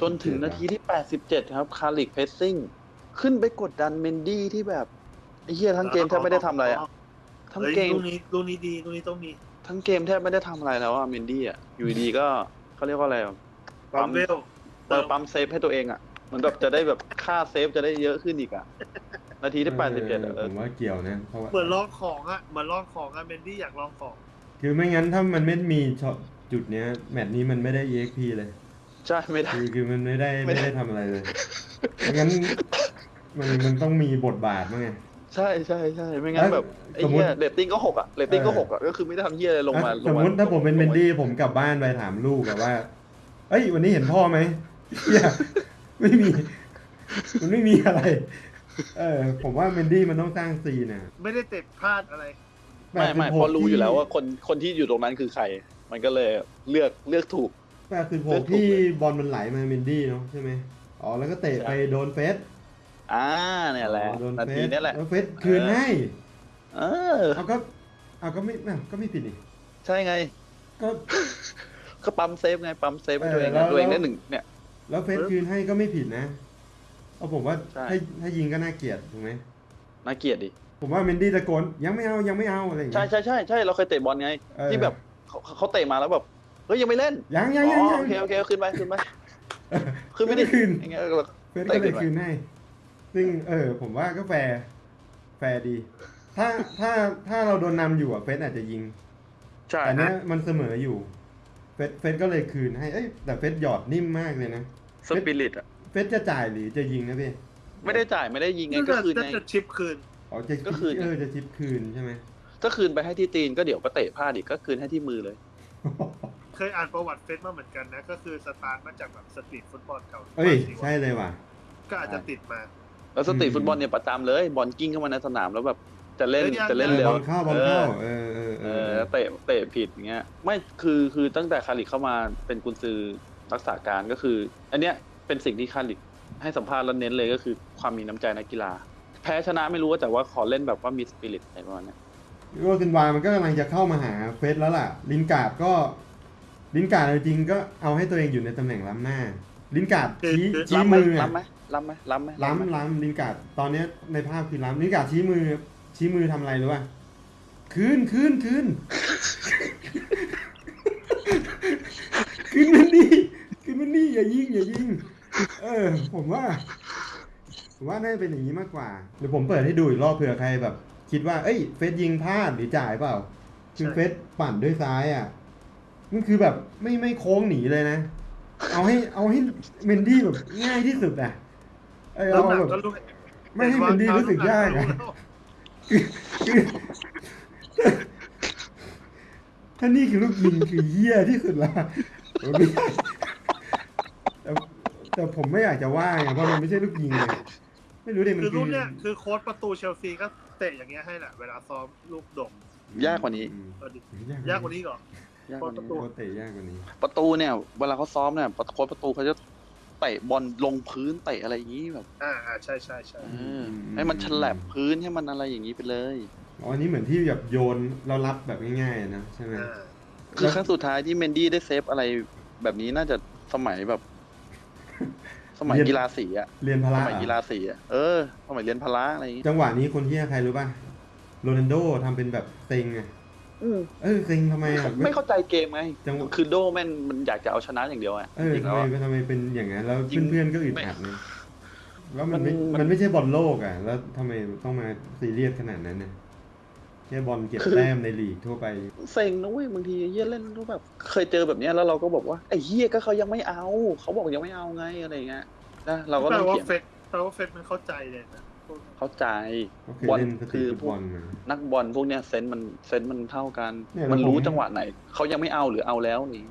จนถึงนาทีที่ 87 ครับ คาร์ริก pressing ขึ้นไปกดดันเมนดี้ที่แบบไอ้เหี้ยทั้งเกมแทบไม่ได้ทำอะไรอะทั้งเฮ้ยเกมลูกนี้ลูกนี้ดีลูกนี้ต้องมีทั้งเกมแทบไม่ได้ทำอะไรแล้วอะเมนดี้อะอยู่ดีๆก็เขาเรียกว่าอะไรอะปั๊มเวลเติมปั๊ม save ให้ตัวเองอะเหมือนแบบจะได้แบบค่า save จะได้เยอะขึ้นอีกอะนาทีที่87อะเอเอออผมว่าเกี่ยวนะเพราะว่าเหมือนลองของอะเหมือนลองของอะเมนดี้อยากลองของ คือไม่งั้นถ้ามันไม่มีช็อตจุดเนี้ยแมตช์นี้มันไม่ได้ EXP เลย ใช่ไม่ได้ คือคือมันไม่ได้ไม่ไม่ได้ ได้ทำอะไรเลยไม่งั้นมันมันต้องมีบทบาทมั้งไง ใช่ใช่ใช่ไม่งั้นแล้วแบบไอ้สมมุติเหี้ยเรตติ้งก็หกอะเรตติ้งก็เออ หกอะก็คือไม่ได้ทำเหี้ยอะไรลงมาอะลสงมมามติถ้าผมเป็นเมนดี้ผมกลับบ้านไปถามลูกอะว่า เอ้ย วันนี้เห็นพ่อไหมเหี้ยไม่มี มันไม่มีอะไร เออ ผมว่าเมนดี้มันต้องสร้างซีนน่ะไม่ได้เตะพลาดอะไร ไม่ไม่86เพราะรู้อยู่แล้วว่าที่คนคนที่อยู่ตรงนั้นคือใคร มันก็เลยเลือกเลือกถูก แปดสิบหเลืกอกถูกที่เลยบอลมันไหลมาเมนดี้เนาะใช่ไหมอ๋อแล้วก็เตะใช่ไปโดนเฟสอ่าเนี่ยแหละอ๋อโดนนาเฟทีสนี้แหละแล้วเฟสคืนให้เออเอาก็เอาก็ไม่อ้าวก็ไม่ผิดนี่ใช่ไง ก็ก็ปั๊มเซฟไงปั๊มเซฟให้เออตัวเองแล้วตัวเองแล้วได้หนึ่งเนี่ย แล้วเฟสคืนให้ก็ไม่ผิดนะเอาผมว่าใช่ถ้าถ้ายิงก็น่าเกลียดถูกไหมน่าเกลียดดิผมว่าเมนดี้ตะโกนยังไม่เอายังไม่เอาอะไรอย่างใช่เงี้ยใช่ใช่ใช่เราเคยเตะบอลไงเออที่แบบเขาเขาเตะมาแล้วแบบ เฮ้ยยังไม่เล่นยังยัอ๋งยังอยังโอเคโอเคขึ้นไปขึ้นไปขึ้นไปดิขึ้นอย่างเงี้ยเราเฟสก็เลยเตะขึ้นไปคืนให้ซึ่งเออ ผมว่าก็แฟร์แฟร์ดี ถ้าถ้าถ้าเราโดนนำอยู่อะเฟสอาจจะยิงใช่แต่เนี้ยมันเสมออยู่ เฟสเฟสก็เลยคืนให้เอ้ยแต่เฟสหยอดนิ่มมากเลยนะสปิริตอะเฟสจะจ่ายหรือจะยิงนะพี่ไม่ได้จ่ายไม่ได้ยิงไงน่าก็จะคืนน่าไงจะชิปคืนอ๋อจะก็คืนเออจะชิปคืนใช่ไหมก็คืนไปให้ที่ตีนก็เดี๋ยวก็เตะพลาดอีกก็คืนให้ที่มือเลย เคยอ่านประวัติเฟซมาเหมือนกันนะ ก็คือสตาร์ทมาจากแบบ street football เก่าเอ้ยใช่เลยว่ะ ก็อาจจะติดมา แล้วสตรีทอืมฟุตบอลเนี่ยประจำเลย บอลกลิ้งเข้ามาในสนามแล้วแบบจะเล่นเอ้ยยังจะเล่นเออเร็วบอลเข้าบอลเข้าเออเออเอเอออเตะเตะผิดอย่างเงี้ยไม่คือคือตั้งแต่คาริกเข้ามาเป็นกุนซือรักษาการก็คือ อันเนี้ยเป็นสิ่งที่คาริกให้สัมภาษณ์แล้วเน้นเลยก็คือความมีน้ำใจนักกีฬา แพ้ชนะไม่รู้แต่ว่าขอเล่นแบบว่ามีสปิริตอะไรประมาณเนี้ยโรซินวามันก็กำลังจะเข้ามาหาเฟสแล้วล่ะ ลินการ์ดก็ ลินการ์ดจริงๆก็เอาให้ตัวเองอยู่ในตำแหน่งล้ำหน้า ลินการ์ดชี้คือชี้ล้ำไหมมืออะล้ำไหมล้ำไหมล้ำไหมล้ำไหมล้ำล้ำลินการ์ดตอนเนี้ยในภาพคือล้ำลินการ์ดชี้มือ ชี้มือทำอะไรรู้ป่ะคืนคืนคืนคืนมันดีคืนมันดีอย่ายิงอย่ายิง เออ ผมว่าผมว่าน่าจะเป็นอย่างนี้มากกว่าเดี๋ยวผมเปิดให้ดูอีกรอบเผื่อใครแบบ คิดว่าเอ้ยเฟสยิงพลาดหรือจ่ายเปล่าคือใช่เฟสปั่นด้วยซ้ายอะ มันคือแบบไม่ไม่โค้งหนีเลยนะ เอาให้เอาให้เมนดี้แบบง่ายที่สุดอะเออน้ำเอาหนักแบบก็รู้ไม่ให้มันดีรู้สึกยากอะคือถ้านี่คือลูกยิงคือเหี้ยที่สุดละผมไม่แต่แต่ผมไม่อยากจะว่าไงเพราะมันไม่ใช่ลูกยิงไงไม่รู้ดิมันคือคืรุ่อนเนี้ยคือโค้ชประตูเชลซีก็เตะอย่างเงี้ยให้แหละเวลาซ้อมลูกดงยากกว่านี้อืมเออดิยากกว่านี้ก่อน ยากกว่าประนี้ตูโคตรเตะยากกว่านี้ ประตูเนี่ย เวลาเขาซ้อมเนี่ยโค้ชประตูเขาจะเตะบอลลงพื้นเตะอะไรอย่างนี้แบบอ่าอ่าใช่ใช่ใช่เออให้มันฉลับพื้นให้มันอะไรอย่างนี้ไปเลยอ๋ออันนี้เหมือนที่แบบโยนเรารับแบบง่ายๆนะใช่ไหมอ่าคือครั้งสุดท้ายที่เมนดี้ได้เซฟอะไรแบบนี้น่าจะสมัยแบบ สมัยกีฬาสีอะเรียนพสละมัยกีฬาสีอะเออสมัยเรียนพละอะไรอย่างงี้จังหวะนี้คนที่ใครรู้ป่ะโรนัลโดทำเป็นแบบเซ็งไง อืมเออเซ็งทำไมอะ ไม่เข้าใจเกมไงจังหวะ คือโดแม่นมันอยากจะเอาชนะอย่างเดียวอะเออจริงๆทำแล้วไมอะ ทำไมเป็นอย่างนั้นแล้วจริงเพื่อนๆก็อึดไม่อัดไงแล้วมันไม่มันมันไม่ใช่บอลโลกอะ แล้วทำไมต้องมาซีเรียสขนาดนั้นเนี่ยแค่บอลเก็บแต้มในลีกทั่วไป เซ็งนะเว้ยบางทีเฮียเล่นรู้แบบเคยเจอแบบเนี้ยแล้วเราก็บอกว่าไอ้เฮียก็เขายังไม่เอา เขาบอกยังไม่เอาไงอะไรอย่างเงี้ยนะเราก็แปลต้องว่าเขียนเฟซแปลว่าเฟซมันเข้าใจเลยนะ เข้าใจก็เคยบอลเล่นสตรีคืทอฟุตพบวอกลมานักบอลพวกเนี้ยเซนส์มันเซนส์มันเท่ากัน เนี่ยมันแล้วผม รู้จังหวะไหนเขายังไม่เอาหรือเอาแล้วนี่